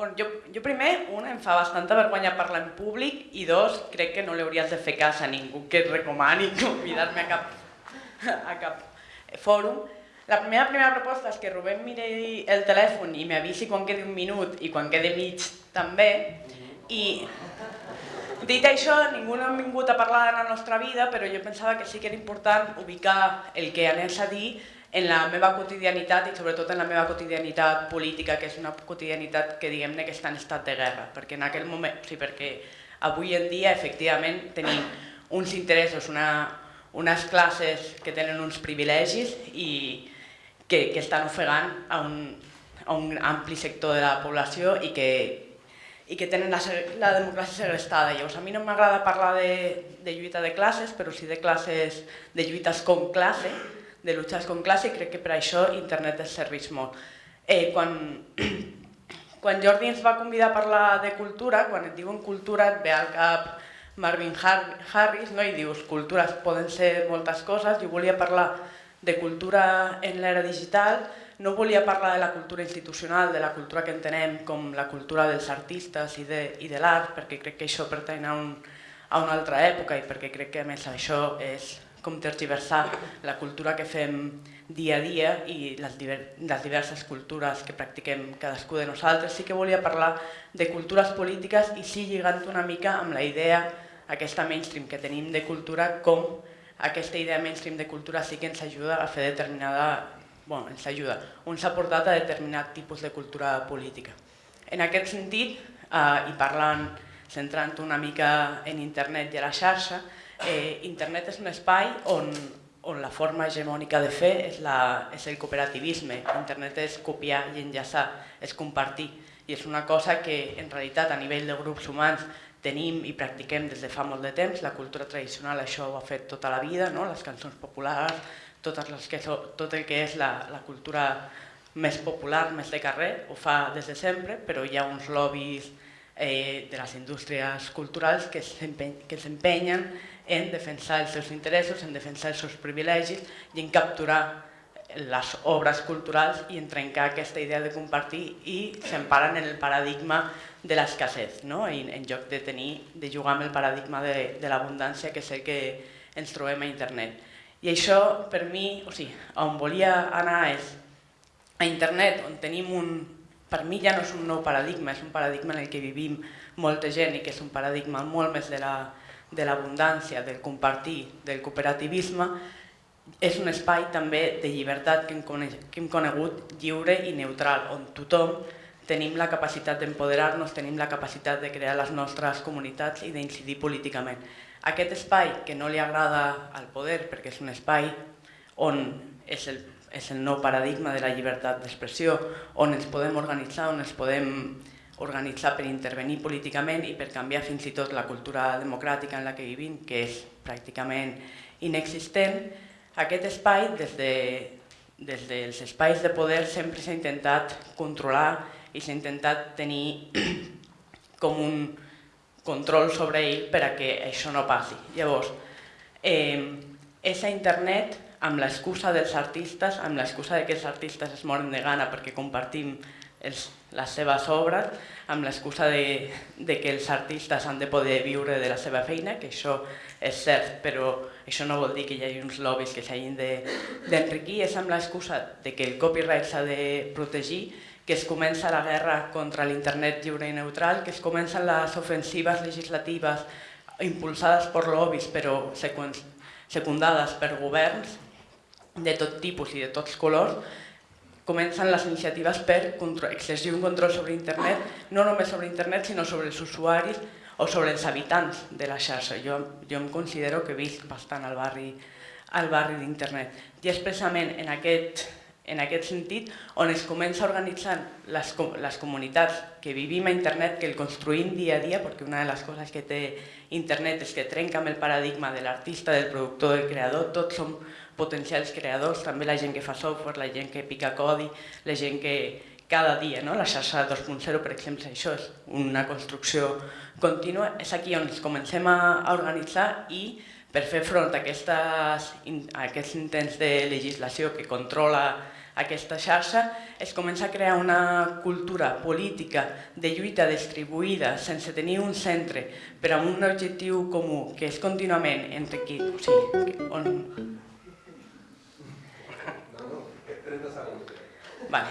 Bueno, jo, jo primer, una, em fa bastanta vergonya parlar en públic i dos, crec que no li hauries de fer cas a ningú que et recomani convidar-me a cap, a cap fòrum. La meva primera proposta és que Rubén miri el telèfon i m'avisi quan quedi un minut i quan quede mig també. I dit això, ningú no ha vingut a parlar de la nostra vida, però jo pensava que sí que era important ubicar el que anés a dir en la meva quotidianitat i sobretot en la meva quotidianitat política, que és una quotidianitat que diguem-ne que està en estat de guerra, perquè en aquell moment, sí, perquè avui en dia efectivament tenim uns interessos, una, unes classes que tenen uns privilegis i que, que estan ofegant a un, a un ampli sector de la població i que, i que tenen la, la democràcia segrestada. Llavors, a mi no m'agrada parlar de, de lluita de classes, però sí de classes, de lluites com classe, de luchas com classe, i crec que per això internet es serveix molt. Eh, quan, quan Jordi ens va convidar a parlar de cultura, quan et diuen cultura et ve al cap Marvin Harris no? i dius cultures poden ser moltes coses, jo volia parlar de cultura en l'era digital, no volia parlar de la cultura institucional, de la cultura que entenem com la cultura dels artistes i de, i de l'art, perquè crec que això pertany a, un, a una altra època i perquè crec que a més això és com tergiversar la cultura que fem dia a dia i les, les diverses cultures que practiquem cadascú de nosaltres. Sí que volia parlar de cultures polítiques i sí lligant una mica amb la idea aquesta mainstream que tenim de cultura com aquesta idea mainstream de cultura sí que ens ajuda a fer determinada... bueno, ens ajuda, ens ha portat a determinat tipus de cultura política. En aquest sentit, eh, i parlant, centrant una mica en internet i a la xarxa, eh, internet és un espai on, on la forma hegemònica de fer és, la, és el cooperativisme. Internet és copiar i enllaçar, és compartir. I és una cosa que en realitat a nivell de grups humans tenim i practiquem des de fa molt de temps, la cultura tradicional això ho ha fet tota la vida, no? les cançons populars, totes les que, tot el que és la, la cultura més popular, més de carrer, ho fa des de sempre, però hi ha uns lobbies eh, de les indústries culturals que s'empenyen en defensar els seus interessos, en defensar els seus privilegis i en capturar les obres culturals i en trencar aquesta idea de compartir i s'emparen en el paradigma de l'escassez, no? En lloc de tenir, de jugar amb el paradigma de, de l'abundància que és el que ens trobem a internet. I això per mi, o sigui, on volia anar és a internet, on tenim un, per mi ja no és un nou paradigma, és un paradigma en el que vivim molta gent i que és un paradigma molt més de la, de del compartir, del cooperativisme, és un espai també de llibertat que hem, que hem conegut lliure i neutral, on tothom tenim la capacitat d'empoderar-nos, tenim la capacitat de crear les nostres comunitats i d'incidir políticament. Aquest espai que no li agrada al poder, perquè és un espai on és el, és el nou paradigma de la llibertat d'expressió, on ens podem organitzar, on ens podem organitzar per intervenir políticament i per canviar fins i tot la cultura democràtica en la que vivim, que és pràcticament inexistent, aquest espai, des, de, des dels espais de poder, sempre s'ha intentat controlar i s'ha intentat tenir com un control sobre ell per a que això no passi. Llavors, eh, és a internet amb l'excusa dels artistes, amb l'excusa que els artistes es moren de gana perquè compartim els, les seves obres, amb l'excusa de, de que els artistes han de poder viure de la seva feina, que això és cert, però això no vol dir que hi hagi uns lobbies que s'hagin d'enriquir, de, és amb l'excusa de que el copyright s'ha de protegir, que es comença la guerra contra l'internet lliure i neutral, que es comencen les ofensives legislatives impulsades per lobbies però secundades per governs de tot tipus i de tots colors, comencen les iniciatives per exercir un control sobre internet, no només sobre internet, sinó sobre els usuaris o sobre els habitants de la xarxa. Jo, jo em considero que visc bastant al barri, al barri d'internet. I expressament en aquest, en aquest sentit on es comença a organitzar les, les comunitats que vivim a internet, que el construïm dia a dia, perquè una de les coses que té internet és que trenca amb el paradigma de l'artista, del productor, del creador, tots som potencials creadors, també la gent que fa software, la gent que pica codi, la gent que, cada dia. No? La xarxa 2.0, per exemple, això és una construcció contínua. És aquí on ens comencem a, organitzar i per fer front a, aquestes, a aquests intents de legislació que controla aquesta xarxa, es comença a crear una cultura política de lluita distribuïda sense tenir un centre per a un objectiu comú, que és contínuament entre qui... O sigui, on... No, no, 30 segons. Vale.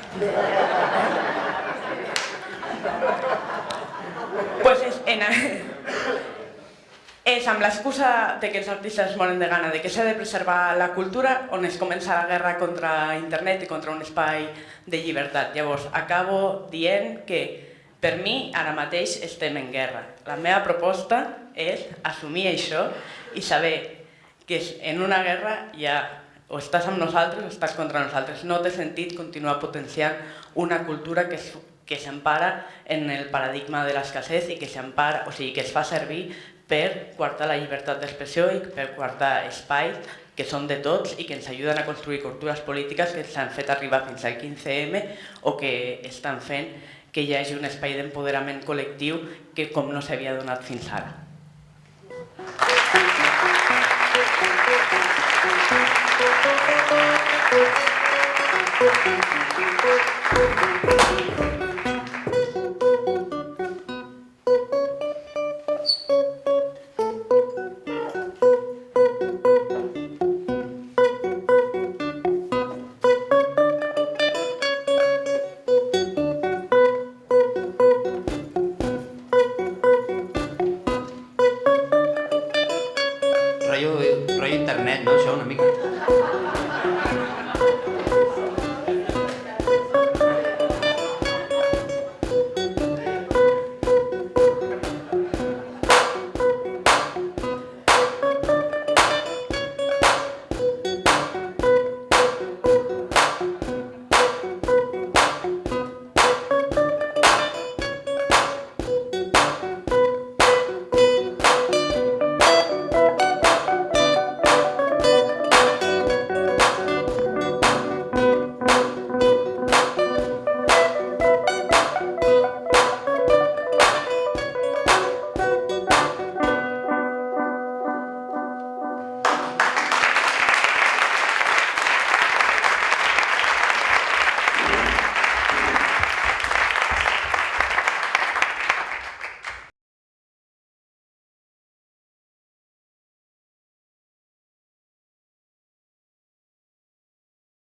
pues és, en, és amb l'excusa de que els artistes es moren de gana, de que s'ha de preservar la cultura, on es comença la guerra contra internet i contra un espai de llibertat. Llavors, acabo dient que per mi ara mateix estem en guerra. La meva proposta és assumir això i saber que en una guerra hi ha o estàs amb nosaltres o estàs contra nosaltres. No té sentit continuar potenciant una cultura que que s'empara en el paradigma de l'escassez i que s'empara, o sigui, que es fa servir per quartar la llibertat d'expressió i per quartar espais que són de tots i que ens ajuden a construir cultures polítiques que s'han fet arribar fins al 15M o que estan fent que hi hagi un espai d'empoderament col·lectiu que com no s'havia donat fins ara. Thank you.